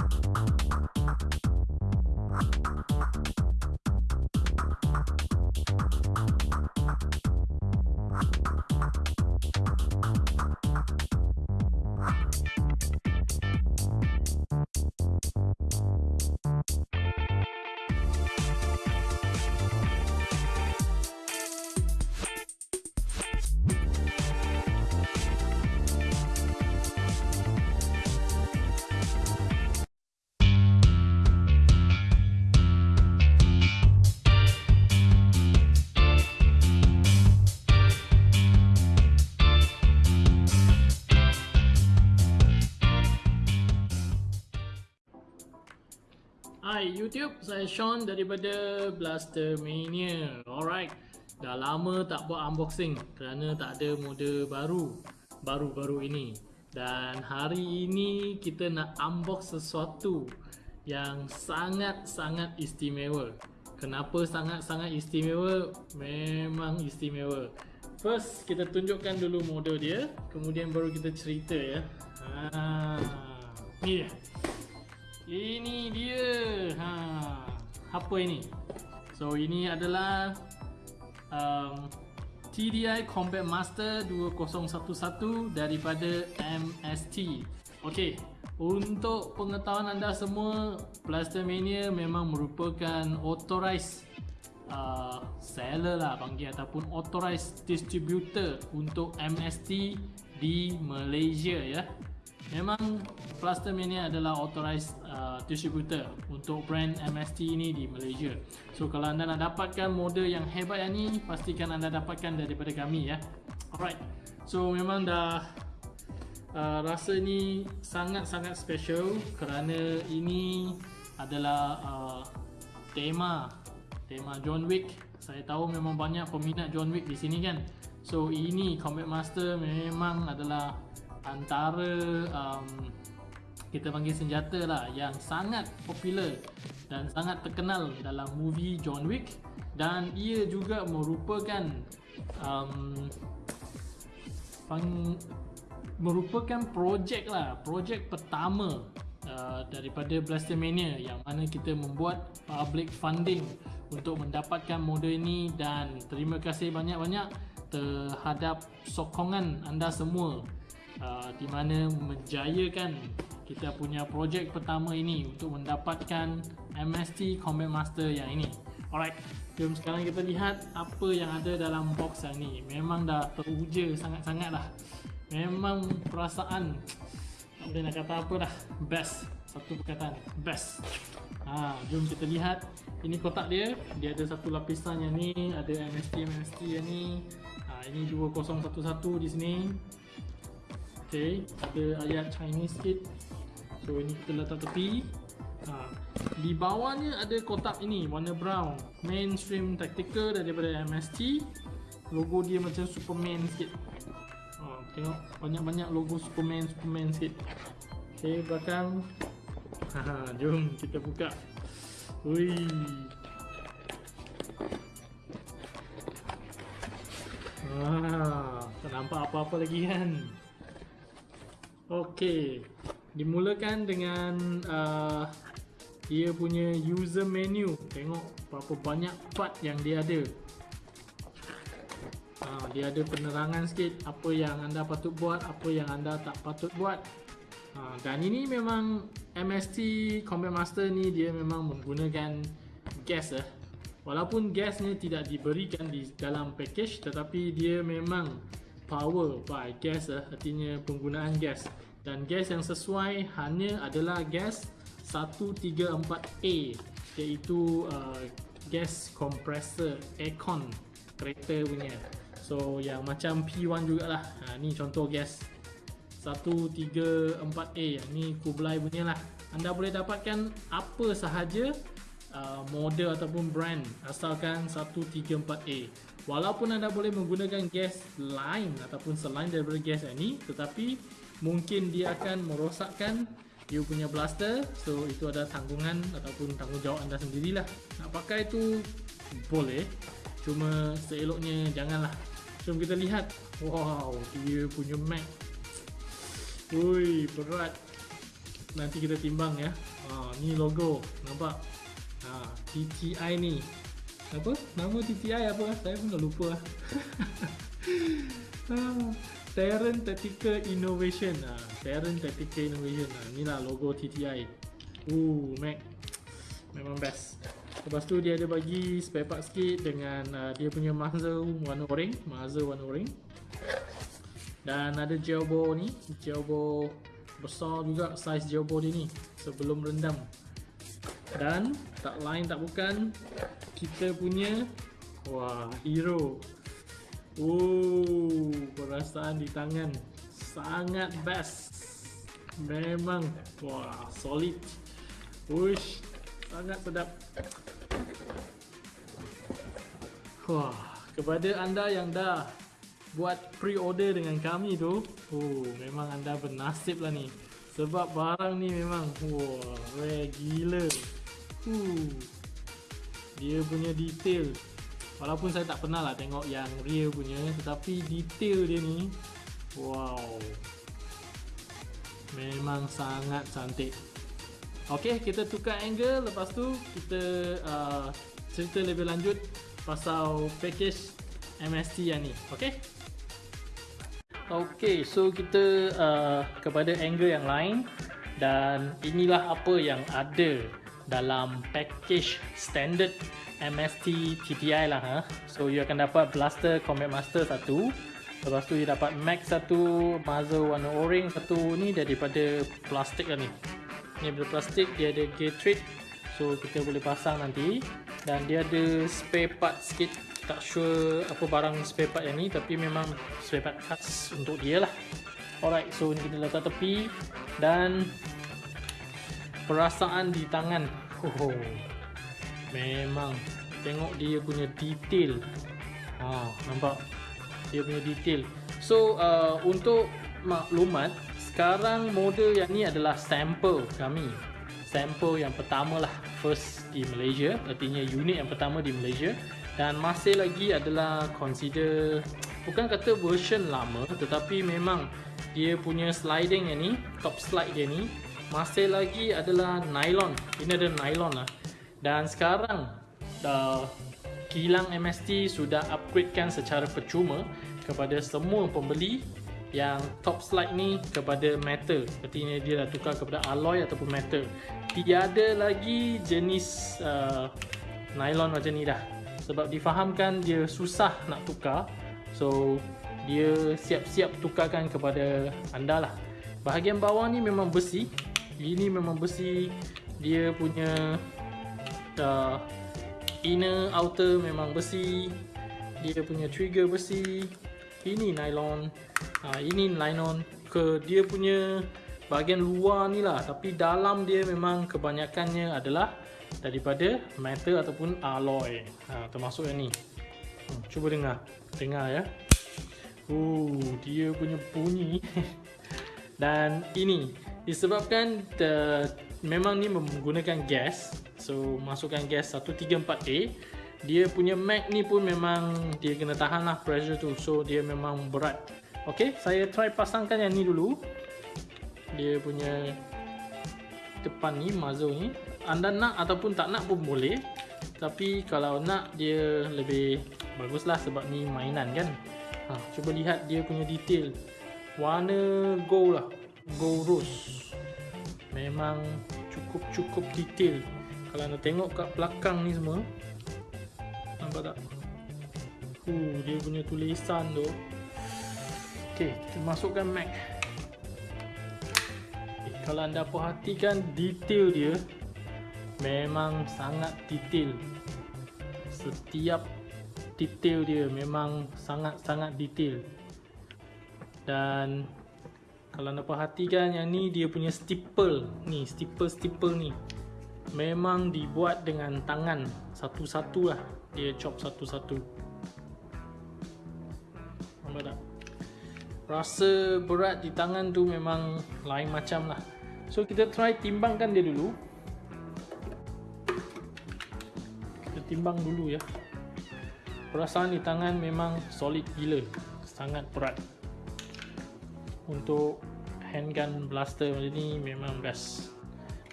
you Hai YouTube, saya Sean daripada Blaster Mania. Alright, dah lama tak buat unboxing kerana tak ada model baru baru-baru ini. Dan hari ini kita nak unbox sesuatu yang sangat-sangat istimewa. Kenapa sangat-sangat istimewa? Memang istimewa. First, kita tunjukkan dulu model dia, kemudian baru kita cerita ya. Ha, ni dia. Ini dia. Ha. Apa ini? So ini adalah um, TDI Combat Master 2011 daripada MST. Okey, untuk pengetahuan anda semua, Blaster Mania memang merupakan authorized uh, seller lah panggil ataupun authorized distributor untuk MST di Malaysia ya. Memang Plaster Mania adalah authorized uh, distributor untuk brand MST ini di Malaysia. So kalau anda nak dapatkan model yang hebat yang ni, pastikan anda dapatkan daripada kami ya. Alright. So memang dah uh, rasa ni sangat-sangat special kerana ini adalah uh, tema tema John Wick. Saya tahu memang banyak peminat John Wick di sini kan. So ini Combat Master memang adalah antara um, kita panggil senjata lah yang sangat popular dan sangat terkenal dalam movie John Wick dan ia juga merupakan um, pang, merupakan projek lah projek pertama uh, daripada Blastermania yang mana kita membuat public funding untuk mendapatkan model ini dan terima kasih banyak-banyak terhadap sokongan anda semua Uh, di mana menjayakan kita punya projek pertama ini untuk mendapatkan MST Combat Master yang ini. Alright, jom sekarang kita lihat apa yang ada dalam box yang ini. Memang dah teruja sangat-sangat lah. Memang perasaan tak boleh nak kata apa dah. Best. Satu perkataan. Best. Ha, jom kita lihat. Ini kotak dia. Dia ada satu lapisan yang ni. Ada MST MST yang ni. Ha, ini 2011 di sini. Okay, ada ayat Chinese sikit. So ini kita letak tepi. Ha. Di bawahnya ada kotak ini warna brown. Mainstream Tactical daripada MST Logo dia macam Superman sikit. Ha, Tengok banyak-banyak logo Superman Superman sikit. Okay, belakang. Ha, Jom kita buka. Ui. Ah, tak nampak apa-apa lagi kan Okey, dimulakan dengan uh, dia punya user menu. Tengok berapa banyak part yang dia ada. Uh, dia ada penerangan sikit apa yang anda patut buat, apa yang anda tak patut buat. Uh, dan ini memang MST Combat Master ni dia memang menggunakan gas eh. Walaupun gasnya tidak diberikan di dalam package tetapi dia memang power by gas lah, artinya penggunaan gas. Dan gas yang sesuai hanya adalah gas 134A iaitu uh, gas compressor aircon kereta punya. So yang macam P1 jugalah. Ha, ni contoh gas 134A ni Kublai punya lah. Anda boleh dapatkan apa sahaja uh, model ataupun brand asalkan 134A walaupun anda boleh menggunakan gas lain ataupun selain daripada gas ini tetapi mungkin dia akan merosakkan you punya blaster so itu ada tanggungan ataupun tanggungjawab anda sendirilah nak pakai itu boleh cuma seeloknya janganlah jom kita lihat wow dia punya mag Ui, berat nanti kita timbang ya. Ha, ni logo. Nampak? Ha, TTI ni. Apa? Nama TTI apa? Saya pun dah lupa. ha, Terran Tactical Innovation. Ha, Terran Tactical Innovation. Ha, ni lah logo TTI. Uh, Mac. Memang best. Lepas tu dia ada bagi spare part sikit dengan uh, dia punya muzzle warna orange, muzzle warna orange. Dan ada gel ball ni, gel ball besar juga size gel ball dia ni sebelum rendam. Dan tak lain tak bukan kita punya wah hero. Oh, perasaan di tangan sangat best. Memang wah solid. Uish, sangat sedap. Wah, kepada anda yang dah buat pre-order dengan kami tu, oh memang anda bernasib lah ni. Sebab barang ni memang wah, rare gila. Uh, dia punya detail. Walaupun saya tak pernah lah tengok yang real punya, tetapi detail dia ni, wow, memang sangat cantik. Okay, kita tukar angle. Lepas tu kita uh, cerita lebih lanjut pasal package MST yang ni ok ok so kita uh, kepada angle yang lain dan inilah apa yang ada dalam package standard MST TTI lah ha. so you akan dapat blaster combat master satu. Lepas tu you dapat mag satu muzzle warna orange satu. Ni daripada plastik lah ni. Ni daripada plastik dia ada gate so kita boleh pasang nanti. Dan dia ada spare part sikit tak sure apa barang spare part yang ni tapi memang spare part khas untuk dia lah. Alright so ni kita letak tepi dan perasaan di tangan. Oh, memang. Tengok dia punya detail. Ha, nampak? Dia punya detail. So uh, untuk maklumat sekarang model yang ni adalah sample kami. Sampel yang pertama lah first di Malaysia. Artinya unit yang pertama di Malaysia dan masih lagi adalah consider bukan kata version lama tetapi memang dia punya sliding yang ni top slide dia ni masih lagi adalah nylon. Ini ada nylon lah. Dan sekarang uh, kilang MST sudah upgradekan secara percuma kepada semua pembeli yang top slide ni kepada metal. Artinya dia dah tukar kepada alloy ataupun metal. Tiada lagi jenis uh, nylon macam ni dah sebab difahamkan dia susah nak tukar so dia siap-siap tukarkan kepada anda lah. Bahagian bawah ni memang besi. Ini memang besi. Dia punya uh, inner outer memang besi. Dia punya trigger besi. Ini nylon. Ha, ini nylon ke dia punya bahagian luar ni lah. Tapi dalam dia memang kebanyakannya adalah daripada metal ataupun alloy. Ha, termasuk yang ni. Hmm, cuba dengar. Dengar ya. Uh, dia punya bunyi. Dan ini disebabkan the, memang ni menggunakan gas. So masukkan gas 134A dia punya mag ni pun memang dia kena tahan lah pressure tu. So dia memang berat. Ok saya try pasangkan yang ni dulu. Dia punya depan ni muzzle ni. Anda nak ataupun tak nak pun boleh. Tapi kalau nak dia lebih bagus lah sebab ni mainan kan? Ha, cuba lihat dia punya detail. Warna gold lah. Gold rose. Memang cukup-cukup detail. Kalau anda tengok kat belakang ni semua nampak tak? Uh, dia punya tulisan tu. Okey, kita masukkan Mac. Kalau anda perhatikan detail dia memang sangat detail. Setiap detail dia memang sangat-sangat detail. Dan kalau anda perhatikan yang ni dia punya stipple ni, stipple-stipple ni memang dibuat dengan tangan satu-satu lah dia chop satu-satu nampak tak rasa berat di tangan tu memang lain macam lah so kita try timbangkan dia dulu. Kita timbang dulu ya. Perasaan di tangan memang solid gila. Sangat berat. Untuk handgun blaster macam ni memang best.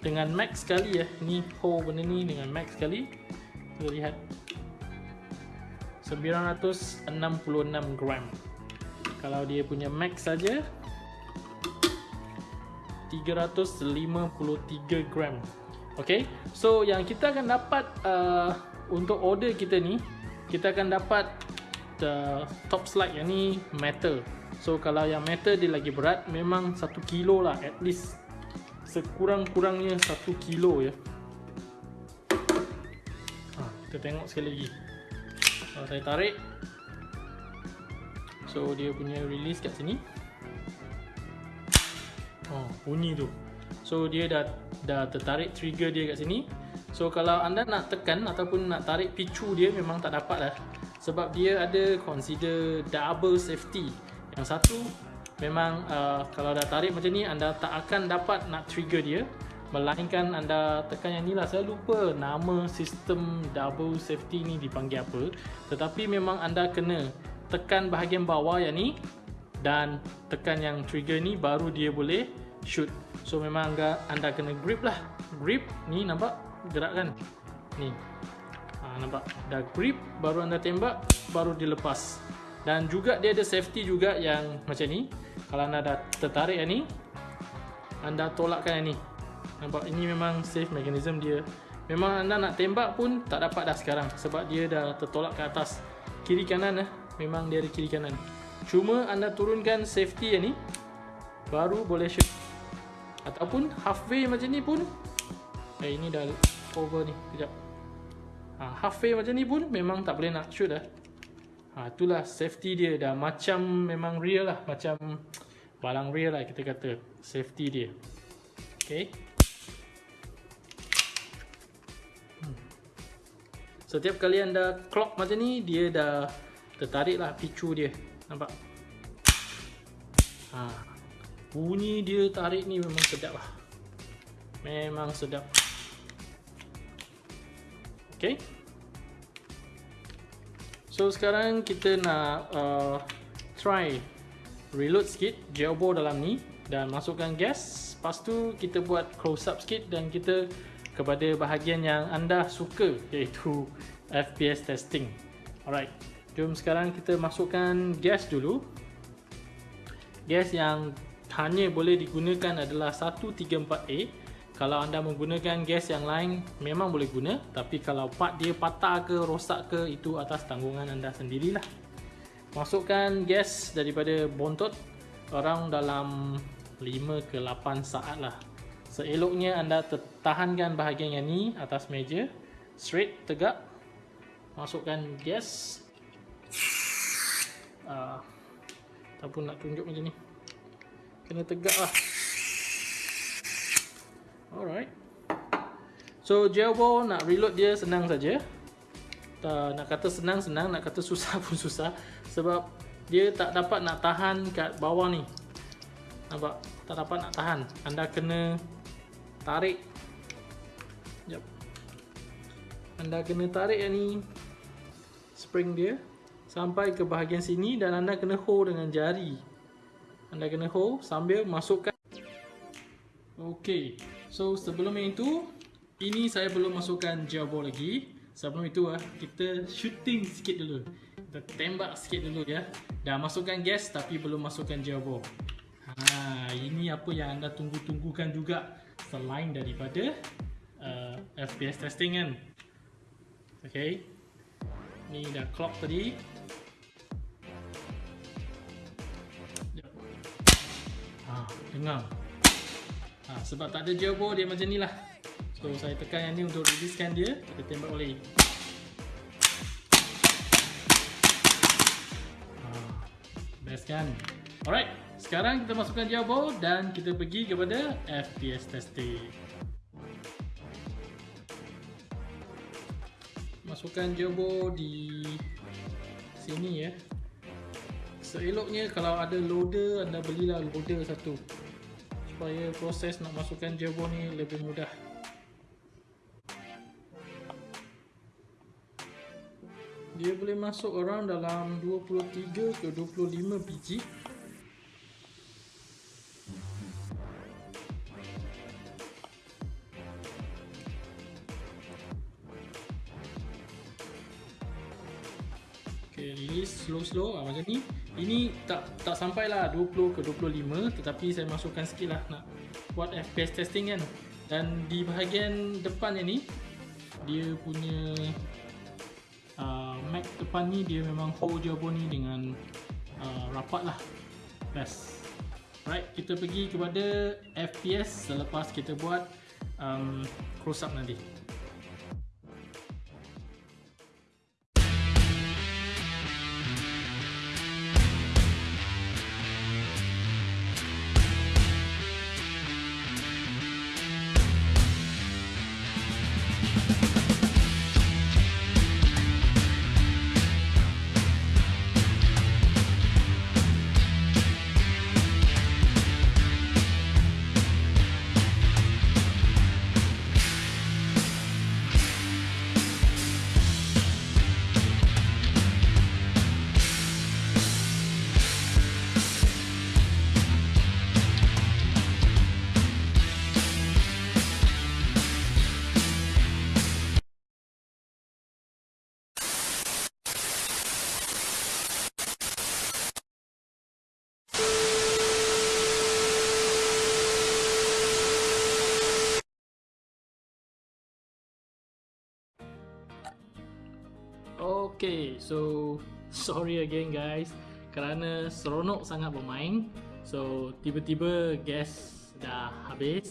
Dengan max sekali ya. Ni hole benda ni dengan max sekali. Kita lihat. 966 gram. Kalau dia punya max saja 353 gram. Okay, so yang kita akan dapat uh, untuk order kita ni kita akan dapat the top slide yang ni metal. So kalau yang metal dia lagi berat memang 1 kilo lah at least. Sekurang-kurangnya 1 kilo ya. Ha, kita tengok sekali lagi. Kalau saya tarik. So dia punya release kat sini bunyi tu. So dia dah dah tertarik trigger dia kat sini. So kalau anda nak tekan ataupun nak tarik picu dia memang tak dapat lah. Sebab dia ada consider double safety. Yang satu memang uh, kalau dah tarik macam ni anda tak akan dapat nak trigger dia. Melainkan anda tekan yang ni lah. Saya lupa nama sistem double safety ni dipanggil apa. Tetapi memang anda kena tekan bahagian bawah yang ni dan tekan yang trigger ni baru dia boleh shoot. So memang anda, anda kena grip lah. Grip ni nampak gerak kan? Ni. Ha, nampak? Dah grip baru anda tembak baru dilepas. Dan juga dia ada safety juga yang macam ni. Kalau anda dah tertarik yang ni anda tolakkan yang ni. Nampak? Ini memang safe mechanism dia. Memang anda nak tembak pun tak dapat dah sekarang sebab dia dah tertolak ke atas kiri kanan eh. Memang dia ada kiri kanan. Cuma anda turunkan safety yang ni baru boleh shoot ataupun halfway macam ni pun eh ini dah over ni kejap. Ha, halfway macam ni pun memang tak boleh nak shoot dah ha, itulah safety dia. Dah macam memang real lah. Macam balang real lah kita kata safety dia. Ok hmm. setiap kali anda clock macam ni dia dah tertarik lah picu dia. Nampak? Ha, Bunyi dia tarik ni memang sedap lah. Memang sedap. Okay. So sekarang kita nak uh, Try Reload sikit Gearbox dalam ni Dan masukkan gas. Lepas tu kita buat close up sikit Dan kita Kepada bahagian yang anda suka Iaitu FPS testing. Alright. Jom sekarang kita masukkan gas dulu. Gas yang hanya boleh digunakan adalah 134A kalau anda menggunakan gas yang lain memang boleh guna. Tapi kalau part dia patah ke rosak ke itu atas tanggungan anda sendirilah. Masukkan gas daripada bontot orang dalam 5 ke 8 saat lah seeloknya anda tahankan bahagian yang ni atas meja. Straight tegak. Masukkan gas. Uh, ataupun nak tunjuk macam ni kena tegak lah. Alright. So jailball nak reload dia senang saja. Tak, nak kata senang-senang nak kata susah pun susah. Sebab dia tak dapat nak tahan kat bawah ni. Nampak? Tak dapat nak tahan. Anda kena tarik. Jap. anda kena tarik yang ni spring dia sampai ke bahagian sini dan anda kena hold dengan jari anda kena hold sambil masukkan. Ok so sebelum itu ini saya belum masukkan gel ball lagi. Sebelum itu ah kita shooting sikit dulu. Kita tembak sikit dulu ya. Dah masukkan gas tapi belum masukkan gel ball. Ha, ini apa yang anda tunggu-tunggukan juga selain daripada uh, FPS testing kan? Ok ni dah clock tadi dengar. Ha, sebab tak ada jawbo dia macam ni lah. So saya tekan yang ni untuk releasekan dia kita tembak boleh ha, best kan? Alright sekarang kita masukkan jawbo dan kita pergi kepada FPS testing. Masukkan jawbo di sini ya Seeloknya kalau ada loader anda belilah loader satu. Supaya proses nak masukkan jabo ni lebih mudah. Dia boleh masuk orang dalam 23 ke 25 biji release slow-slow ah, macam ni. Ini tak tak sampai lah 20 ke 25 tetapi saya masukkan sikit lah nak buat FPS testing kan. Dan di bahagian depan ni dia punya uh, Mac depan ni dia memang hold jawab ni dengan uh, rapat lah. Best right kita pergi kepada FPS selepas kita buat um, close up nanti Okay, so sorry again guys kerana seronok sangat bermain. So tiba-tiba gas dah habis,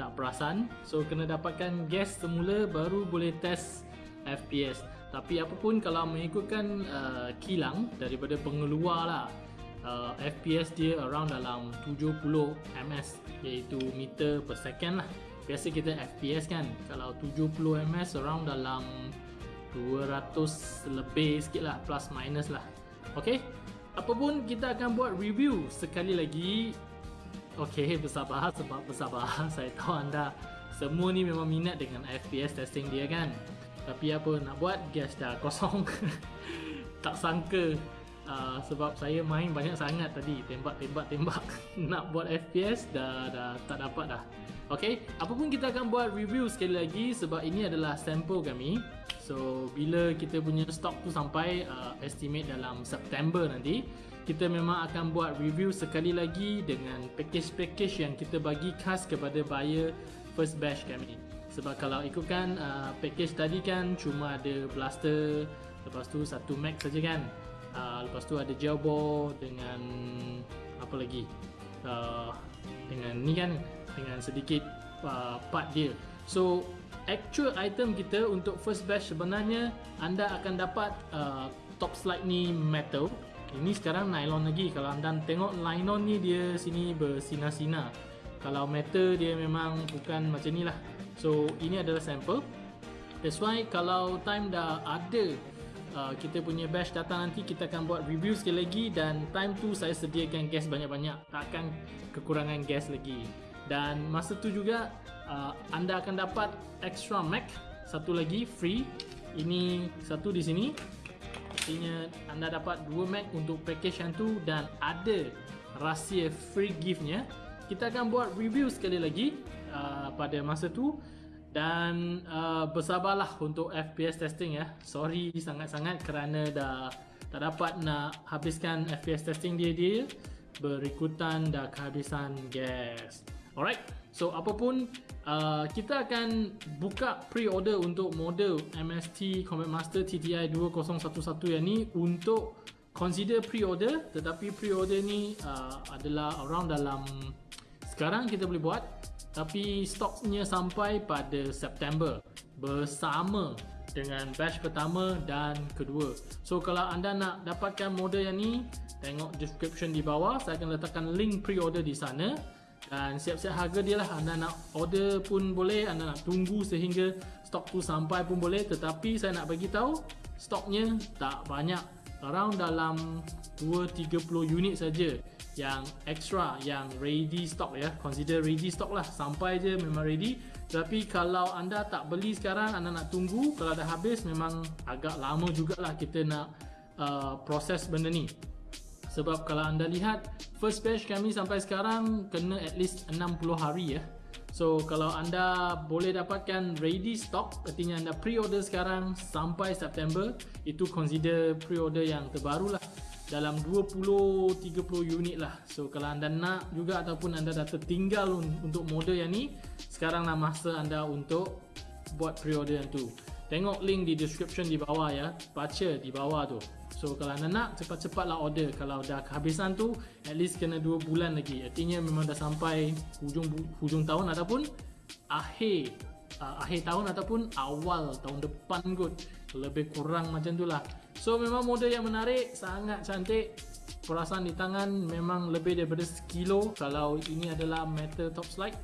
tak perasan. So kena dapatkan gas semula baru boleh test FPS. Tapi apapun kalau mengikutkan uh, kilang daripada pengeluar lah uh, FPS dia around dalam 70 ms iaitu meter per second lah biasa kita FPS kan kalau 70 ms around dalam 200 lebih sikit lah plus minus lah. Ok apapun kita akan buat review sekali lagi. Ok bersabar sebab bersabar. Saya tahu anda semua ni memang minat dengan FPS testing dia kan? Tapi apa nak buat? Gas dah kosong. Tak sangka. Uh, sebab saya main banyak sangat tadi. Tembak tembak. Tembak nak buat FPS dah dah tak dapat dah. Ok apapun kita akan buat review sekali lagi sebab ini adalah sampel kami So bila kita punya stok tu sampai uh, estimate dalam September nanti kita memang akan buat review sekali lagi dengan package-package yang kita bagi khas kepada buyer first batch kami. Sebab kalau ikutkan uh, package tadi kan cuma ada blaster lepas tu satu Mac saja kan. Uh, lepas tu ada jailbore dengan apa lagi? Uh, dengan ni kan dengan sedikit uh, part dia. So actual item kita untuk first batch sebenarnya anda akan dapat uh, top slide ni metal. Ini sekarang nylon lagi. Kalau anda tengok nylon ni dia sini bersinar-sinar kalau metal dia memang bukan macam ni lah so ini adalah sampel. That's why kalau time dah ada uh, kita punya batch datang nanti kita akan buat review sekali lagi dan time tu saya sediakan gas banyak-banyak. Takkan kekurangan gas lagi dan masa tu juga uh, anda akan dapat extra Mac. Satu lagi free. Ini satu di sini. Artinya anda dapat dua Mac untuk package yang tu dan ada rahsia free giftnya. Kita akan buat review sekali lagi uh, pada masa tu. Dan uh, bersabarlah untuk FPS testing ya. Sorry sangat-sangat kerana dah tak dapat nak habiskan FPS testing dia dia berikutan dah kehabisan gas alright So apapun uh, kita akan buka pre-order untuk model MST Combat Master TTI 2011 yang ni untuk consider pre-order. Tetapi pre-order ni uh, adalah around dalam sekarang kita boleh buat tapi stoknya sampai pada September. Bersama dengan batch pertama dan kedua. So kalau anda nak dapatkan model yang ni tengok description di bawah. Saya akan letakkan link pre-order di sana dan siap-siap harga dia lah. Anda nak order pun boleh anda nak tunggu sehingga stok tu sampai pun boleh. Tetapi saya nak bagi tahu stoknya tak banyak. Around dalam 2-30 unit saja yang extra yang ready stock ya. Consider ready stock lah. Sampai je memang ready. Tapi kalau anda tak beli sekarang anda nak tunggu kalau dah habis memang agak lama jugalah kita nak uh, proses benda ni sebab kalau anda lihat first batch kami sampai sekarang kena at least 60 hari ya. So kalau anda boleh dapatkan ready stock Artinya anda pre-order sekarang sampai September Itu consider pre-order yang terbaru lah. Dalam 20-30 unit lah. So kalau anda nak juga ataupun anda dah tertinggal untuk model yang ni Sekarang lah masa anda untuk buat pre-order yang tu Tengok link di description di bawah ya. Baca di bawah tu. So kalau anda nak cepat-cepatlah order. Kalau dah kehabisan tu At least kena 2 bulan lagi. Artinya memang dah sampai hujung hujung tahun Ataupun akhir uh, Akhir tahun ataupun awal tahun depan kot. Lebih kurang macam tu lah. So memang model yang menarik Sangat cantik. Perasaan di tangan memang lebih daripada sekilo. Kalau ini adalah metal top slide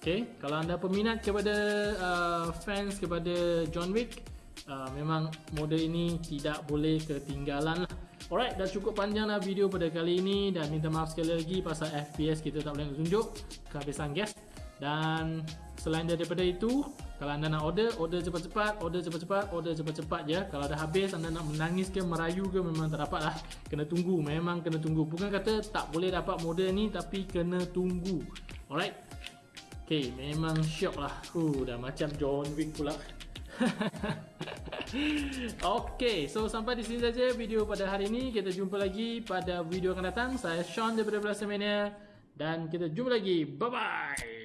Okay, kalau anda peminat kepada uh, fans kepada John Wick uh, memang model ini tidak boleh ketinggalan lah. Alright, dah cukup panjang lah video pada kali ini. Dan minta maaf sekali lagi pasal FPS kita tak boleh tunjuk kehabisan gas. Dan selain daripada itu kalau anda nak order, order cepat-cepat, order cepat-cepat, order cepat-cepat je. Kalau dah habis anda nak menangis ke merayu ke memang tak dapat lah. Kena tunggu, memang kena tunggu. Bukan kata tak boleh dapat model ni tapi kena tunggu. Alright Okay, memang syok lah uh, dah macam John Wick pula okay, so sampai di sini saja video pada hari ini. Kita jumpa lagi pada video akan datang. Saya Sean daripada Blaster Mania dan kita jumpa lagi. Bye bye.